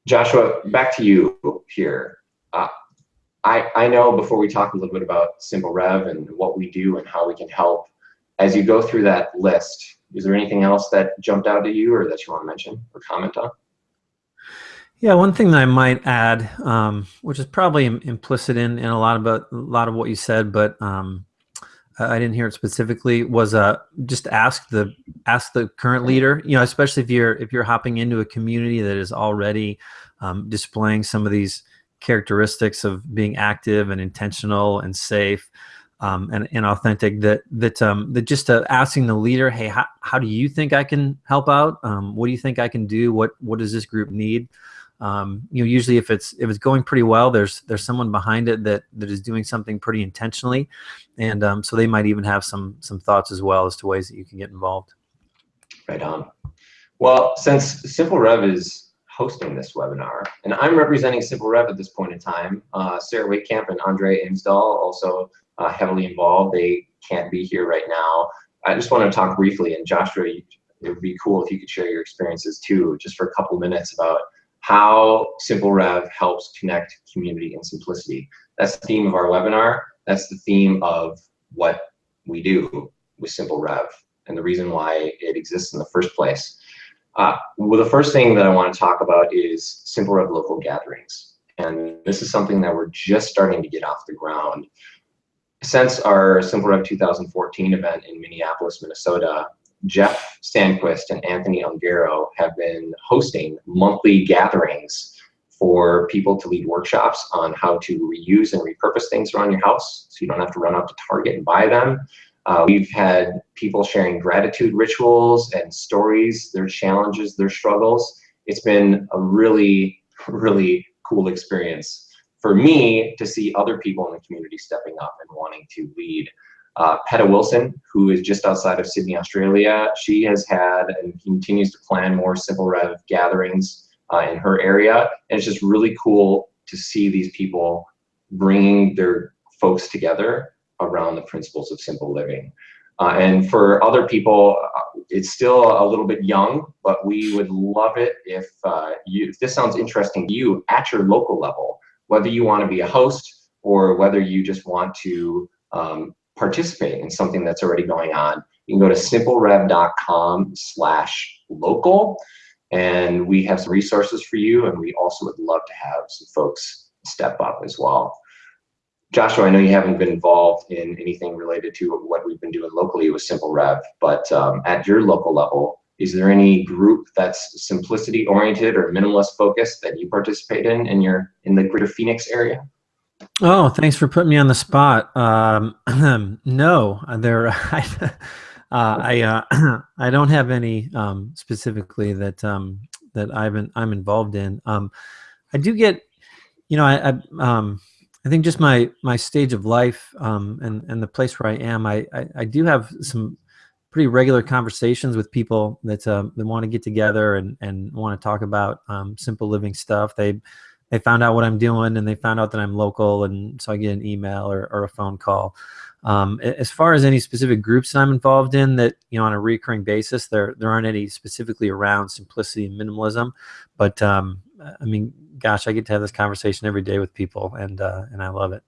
Joshua, back to you here. Uh, I, I know before we talk a little bit about Simple Rev and what we do and how we can help, as you go through that list, is there anything else that jumped out at you or that you want to mention or comment on? Yeah, one thing that I might add, um, which is probably implicit in, in a lot about a lot of what you said, but um, I didn't hear it specifically, was uh, just ask the ask the current leader. You know, especially if you're if you're hopping into a community that is already um, displaying some of these characteristics of being active and intentional and safe um, and, and authentic that that um, that just uh, asking the leader, hey, how, how do you think I can help out? Um, what do you think I can do? What what does this group need? Um, you know, usually if it's if it's going pretty well, there's there's someone behind it that that is doing something pretty intentionally, and um, so they might even have some some thoughts as well as to ways that you can get involved. Right on. Well, since Simple Rev is hosting this webinar, and I'm representing Simple Rev at this point in time, uh, Sarah Waitkamp and Andre Imsdahl also uh, heavily involved. They can't be here right now. I just want to talk briefly, and Joshua, it would be cool if you could share your experiences too, just for a couple minutes about how Simple Rev helps connect community and simplicity. That's the theme of our webinar. That's the theme of what we do with Simple Rev and the reason why it exists in the first place. Uh, well, the first thing that I want to talk about is Simple Rev local gatherings. And this is something that we're just starting to get off the ground since our Simple Rev 2014 event in Minneapolis, Minnesota, Jeff Sandquist and Anthony Ongaro have been hosting monthly gatherings for people to lead workshops on how to reuse and repurpose things around your house so you don't have to run out to Target and buy them. Uh, we've had people sharing gratitude rituals and stories, their challenges, their struggles. It's been a really, really cool experience for me to see other people in the community stepping up and wanting to lead. Uh, Peta Wilson, who is just outside of Sydney, Australia, she has had and continues to plan more Simple Rev gatherings uh, in her area. And it's just really cool to see these people bringing their folks together around the principles of simple living. Uh, and for other people, uh, it's still a little bit young, but we would love it if, uh, you, if this sounds interesting to you at your local level, whether you want to be a host or whether you just want to um, participate in something that's already going on. You can go to simplerev.com slash local and we have some resources for you and we also would love to have some folks step up as well. Joshua, I know you haven't been involved in anything related to what we've been doing locally with Simple Rev, but um, at your local level, is there any group that's simplicity oriented or minimalist focused that you participate in in your in the greater Phoenix area? Oh, thanks for putting me on the spot. Um, no, there. I, uh, I uh, I don't have any um, specifically that um, that I've been, I'm involved in. Um, I do get, you know, I, I um, I think just my my stage of life um, and and the place where I am, I, I, I do have some pretty regular conversations with people that uh, that want to get together and and want to talk about um, simple living stuff. They they found out what I'm doing and they found out that I'm local, and so I get an email or, or a phone call. Um, as far as any specific groups that I'm involved in that you know on a recurring basis, there there aren't any specifically around simplicity and minimalism, but um, I mean gosh, I get to have this conversation every day with people, and uh, and I love it.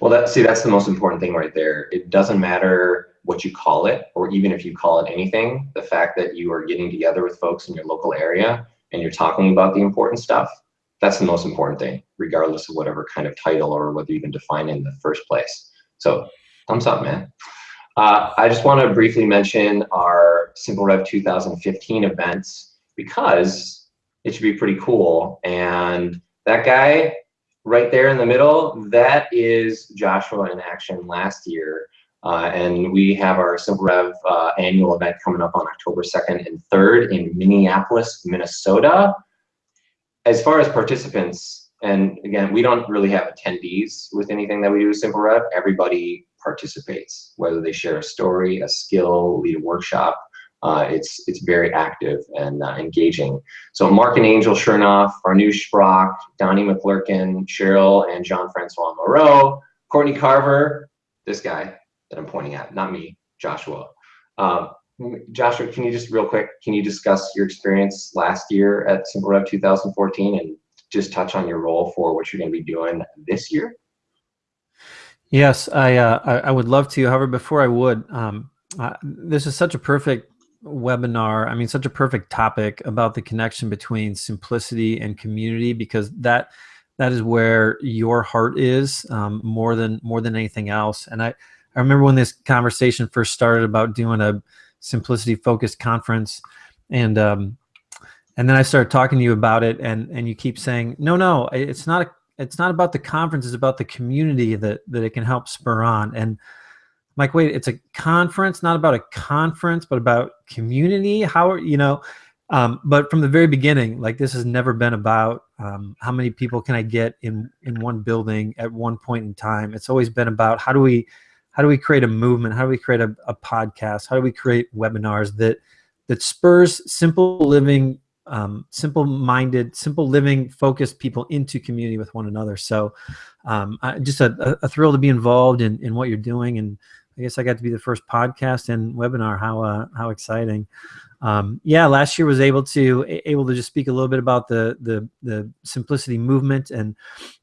Well, that see, that's the most important thing right there. It doesn't matter what you call it, or even if you call it anything. The fact that you are getting together with folks in your local area and you're talking about the important stuff, that's the most important thing, regardless of whatever kind of title or whether you even define it in the first place. So, thumbs up, man. Uh, I just want to briefly mention our Simple Rev 2015 events because it should be pretty cool. And that guy right there in the middle, that is Joshua in action last year. Uh, and we have our Simple Rev uh, annual event coming up on October 2nd and 3rd in Minneapolis, Minnesota. As far as participants, and again, we don't really have attendees with anything that we do with Simple Rev. Everybody participates, whether they share a story, a skill, lead a workshop uh, it's it's very active and uh, engaging. So Mark and Angel Chernoff, Farnoosh Brock, Donnie McClurkin, Cheryl and Jean-Francois Moreau, Courtney Carver, this guy that I'm pointing at, not me, Joshua. Um, Joshua, can you just real quick, can you discuss your experience last year at Simple Rev 2014 and just touch on your role for what you're going to be doing this year? Yes, I, uh, I, I would love to. However, before I would, um, uh, this is such a perfect webinar i mean such a perfect topic about the connection between simplicity and community because that that is where your heart is um, more than more than anything else. And i i remember when this conversation first started about doing a simplicity focused conference and um and then i started talking to you about it and and you keep saying no no it's not a, it's not about the conference it's about the community that that it can help spur on. And like, wait, it's a conference, not about a conference, but about community. How are you know? Um, but from the very beginning, like this has never been about um, how many people can I get in in one building at one point in time. It's always been about how do we how do we create a movement? How do we create a, a podcast? How do we create webinars that that spurs simple living, um, simple minded, simple living, focused people into community with one another. So, um, I, just a, a, thrill to be involved in in what you're doing and I guess I got to be the first podcast and webinar. How uh, how exciting! Um, yeah, last year was able to able to just speak a little bit about the the the simplicity movement and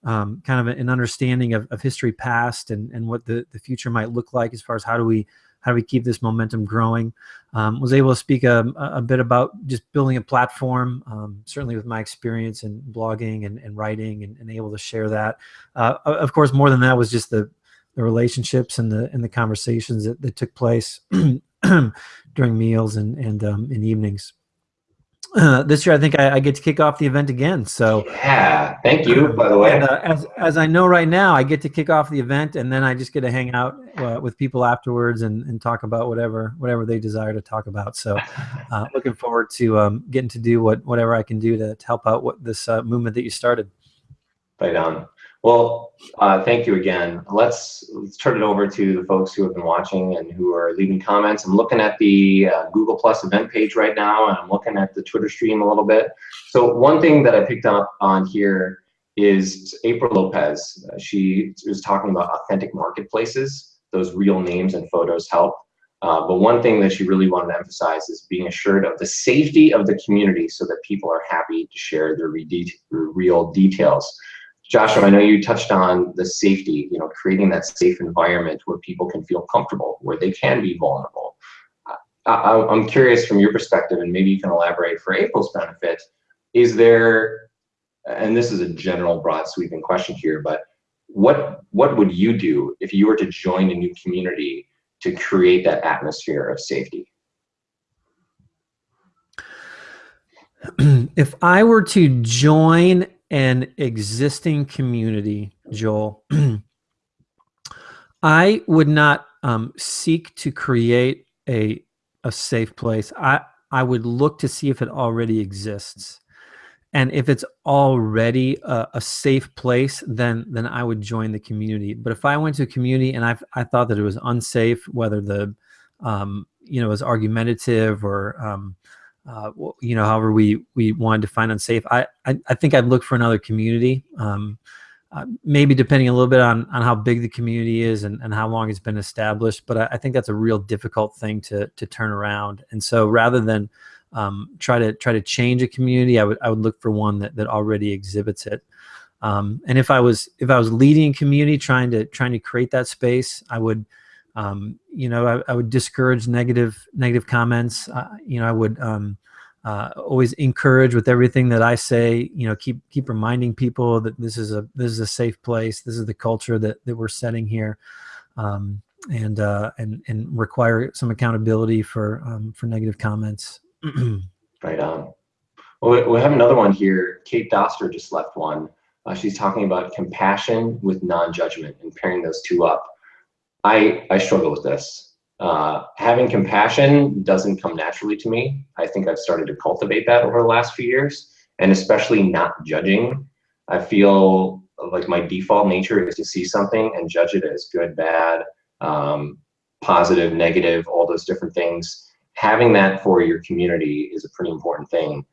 um, kind of an understanding of, of history past and and what the the future might look like as far as how do we how do we keep this momentum growing? Um, was able to speak a, a, bit about just building a platform, um, certainly with my experience in blogging and, and writing and, and, able to share that. Uh, of course, more than that was just the the relationships and the and the conversations that, that took place during meals and and um, in evenings. Uh, this year, I think I, I, get to kick off the event again. So yeah, thank you. By the way, and, uh, as as I know right now, I get to kick off the event, and then I just get to hang out uh, with people afterwards and, and talk about whatever whatever they desire to talk about. So, uh, looking forward to um, getting to do what whatever I can do to, to help out what this uh, movement that you started. Right on. Well, uh, thank you again. Let's let's turn it over to the folks who have been watching and who are leaving comments. I'm looking at the uh, Google Plus event page right now, and I'm looking at the Twitter stream a little bit. So one thing that I picked up on here is April Lopez. Uh, she was talking about authentic marketplaces. Those real names and photos help. Uh, but one thing that she really wanted to emphasize is being assured of the safety of the community so that people are happy to share their, re their real details. Joshua, I know you touched on the safety, you know, creating that safe environment where people can feel comfortable, where they can be vulnerable. I, am curious from your perspective, and maybe you can elaborate for April's benefit, is there, and this is a general broad sweeping question here, but what, what would you do if you were to join a new community to create that atmosphere of safety? if I were to join an existing community, Joel, I would not um, seek to create a a safe place. I I would look to see if it already exists, and if it's already a, a, safe place, then then I would join the community. But if I went to a community and I I thought that it was unsafe, whether the um, you know was argumentative or um, uh, you know, however we we wanted to find unsafe. I I, I think I'd look for another community. Um, uh, maybe depending a little bit on on how big the community is and, and how long it's been established. But I, I think that's a real difficult thing to to turn around. And so rather than um, try to try to change a community, I would I would look for one that that already exhibits it. Um, and if I was if I was leading a community, trying to trying to create that space, I would um, you know, I, I, would discourage negative negative comments. Uh, you know, I would um, uh, always encourage with everything that I say. You know, keep keep reminding people that this is a this is a safe place. This is the culture that that we're setting here, um, and uh, and and require some accountability for um, for negative comments. right on. Well, we have another one here. Kate Doster just left one. Uh, she's talking about compassion with non-judgment and pairing those two up. I, I struggle with this. Uh, having compassion doesn't come naturally to me. I think I've started to cultivate that over the last few years, and especially not judging. I feel like my default nature is to see something and judge it as good, bad, um, positive, negative, all those different things. Having that for your community is a pretty important thing.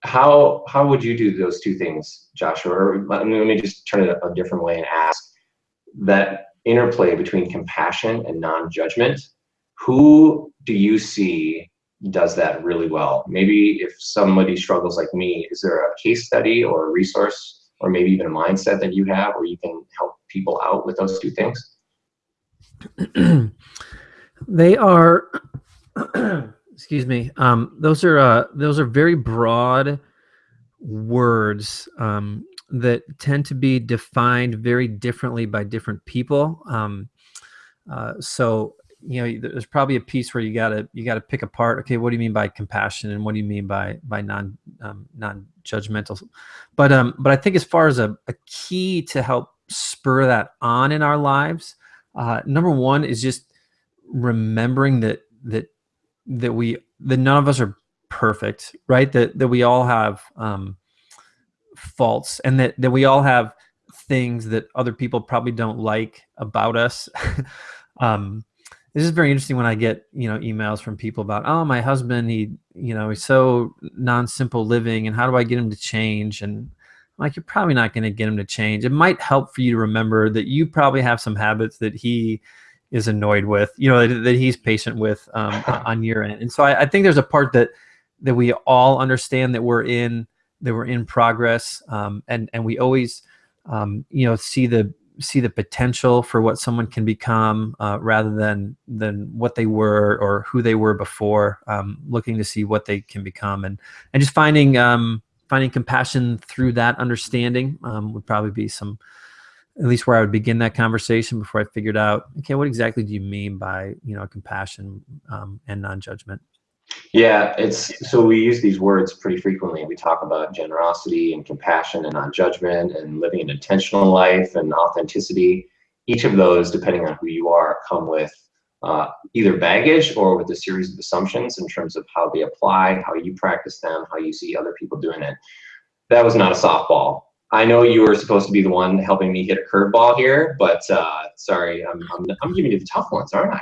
How how would you do those two things, Joshua? Or let me just turn it a different way and ask that interplay between compassion and non-judgment, who do you see does that really well? Maybe if somebody struggles like me, is there a case study or a resource or maybe even a mindset that you have where you can help people out with those two things? they are, excuse me, um, those are uh, those are very broad words um, that tend to be defined very differently by different people. Um, uh, so you know, there's probably a piece where you gotta you gotta pick apart. Okay, what do you mean by compassion, and what do you mean by by non um, non judgmental? But um, but I think as far as a, a key to help spur that on in our lives, uh, number one is just remembering that that that we that none of us are perfect, right? That that we all have um, faults and that, that we all have things that other people probably don't like about us. um, this is very interesting when I get, you know, emails from people about, oh, my husband, he, you know, he's so non-simple living and how do I get him to change? And like, you're probably not going to get him to change. It might help for you to remember that you probably have some habits that he is annoyed with, you know, that, that he's patient with um, on your end. And so I, I think there's a part that, that we all understand that we're in they were in progress, um, and and we always, um, you know, see the see the potential for what someone can become uh, rather than than what they were or who they were before. Um, looking to see what they can become, and and just finding um, finding compassion through that understanding um, would probably be some at least where I would begin that conversation before I figured out, okay, what exactly do you mean by, you know, compassion um, and non-judgment? Yeah, it's so we use these words pretty frequently. We talk about generosity and compassion and non-judgment and living an intentional life and authenticity. Each of those, depending on who you are, come with uh, either baggage or with a series of assumptions in terms of how they apply, how you practice them, how you see other people doing it. That was not a softball. I know you were supposed to be the one helping me hit a curveball here, but uh, sorry, I'm, I'm, I'm giving you the tough ones, aren't I?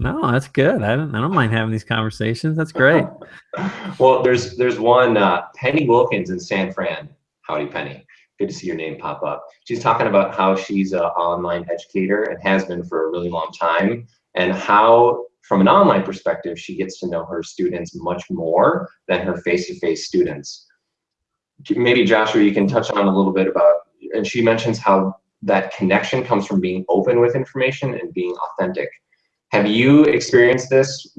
No, that's good. I don't, I don't mind having these conversations. That's great. well, there's there's one uh, Penny Wilkins in San Fran. Howdy, Penny. Good to see your name pop up. She's talking about how she's an online educator and has been for a really long time, and how from an online perspective she gets to know her students much more than her face-to-face -face students. Maybe Joshua, you can touch on a little bit about, and she mentions how that connection comes from being open with information and being authentic have you experienced this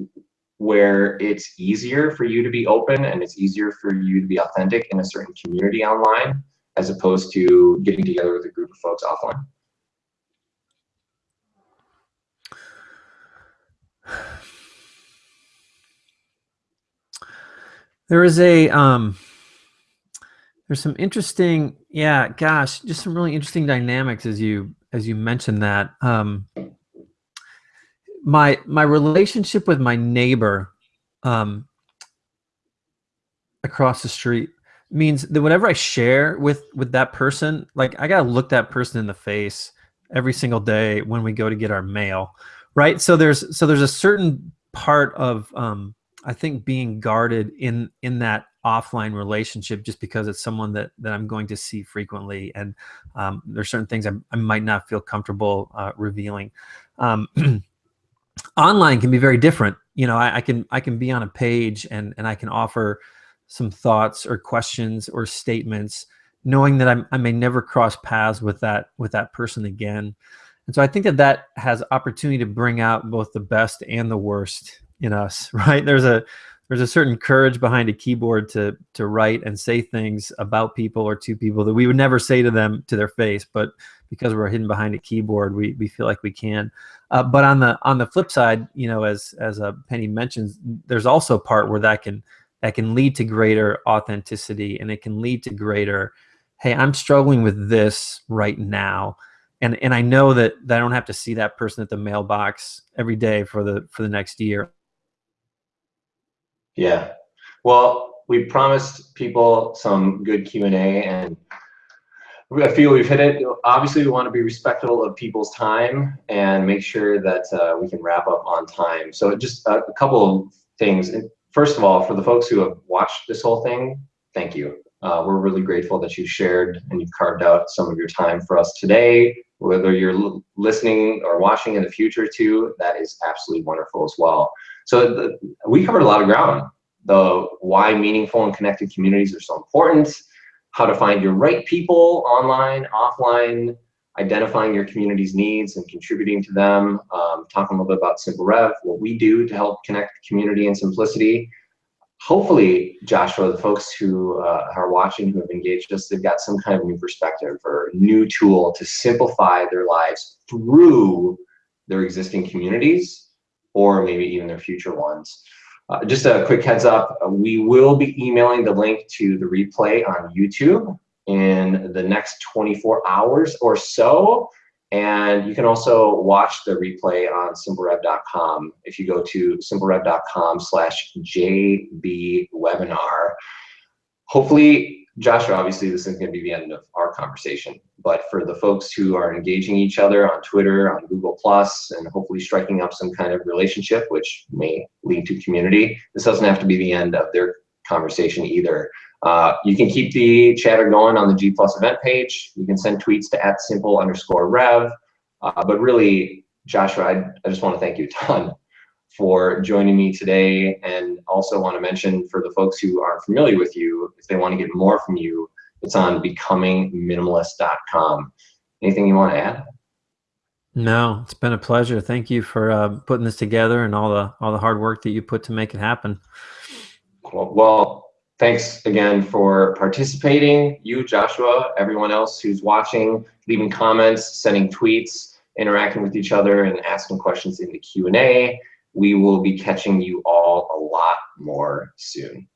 where it's easier for you to be open and it's easier for you to be authentic in a certain community online as opposed to getting together with a group of folks offline? There is a um, there's some interesting yeah gosh just some really interesting dynamics as you as you mentioned that um, my my relationship with my neighbor um, across the street means that whatever I share with with that person, like I gotta look that person in the face every single day when we go to get our mail, right? So there's so there's a certain part of um, I think being guarded in in that offline relationship just because it's someone that that I'm going to see frequently, and um, there's certain things I, I might not feel comfortable uh, revealing. Um, online can be very different. You know, I, I, can I can be on a page and and I can offer some thoughts or questions or statements, knowing that I'm, I may never cross paths with that with that person again. And so I think that that has opportunity to bring out both the best and the worst in us. Right? There's a there's a certain courage behind a keyboard to to write and say things about people or to people that we would never say to them to their face, but because we're hidden behind a keyboard, we, we feel like we can. Uh, but on the on the flip side, you know, as as uh, Penny mentions, there's also a part where that can that can lead to greater authenticity, and it can lead to greater. Hey, I'm struggling with this right now, and and I know that, that I don't have to see that person at the mailbox every day for the for the next year. Yeah, well, we promised people some good Q and A, and I feel we've hit it. Obviously, we want to be respectful of people's time and make sure that uh, we can wrap up on time. So just a, a, couple of things. First of all, for the folks who have watched this whole thing, thank you. Uh, we're really grateful that you shared and you've carved out some of your time for us today. Whether you're listening or watching in the future too, that is absolutely wonderful as well. So the, we covered a lot of ground. The why meaningful and connected communities are so important how to find your right people online, offline, identifying your community's needs and contributing to them, um, talking a little bit about Simple Rev, what we do to help connect community and simplicity. Hopefully, Joshua, the folks who uh, are watching, who have engaged us, they've got some kind of new perspective or new tool to simplify their lives through their existing communities or maybe even their future ones. Uh, just a quick heads up, uh, we will be emailing the link to the replay on YouTube in the next 24 hours or so. And you can also watch the replay on simplerev.com if you go to simplerev.com slash jbwebinar. Hopefully Joshua, obviously this isn't going to be the end of our conversation, but for the folks who are engaging each other on Twitter, on Google Plus, and hopefully striking up some kind of relationship, which may lead to community, this doesn't have to be the end of their conversation either. Uh, you can keep the chatter going on the G Plus event page. You can send tweets to at simple underscore rev. Uh, but really, Joshua, I, I just want to thank you a ton for joining me today. And also want to mention for the folks who aren't familiar with you, if they want to get more from you, it's on becomingminimalist.com. Anything you want to add? No, it's been a pleasure. Thank you for uh, putting this together and all the all the hard work that you put to make it happen. Well, thanks again for participating. You, Joshua, everyone else who's watching, leaving comments, sending tweets, interacting with each other, and asking questions in the Q and A we will be catching you all a lot more soon.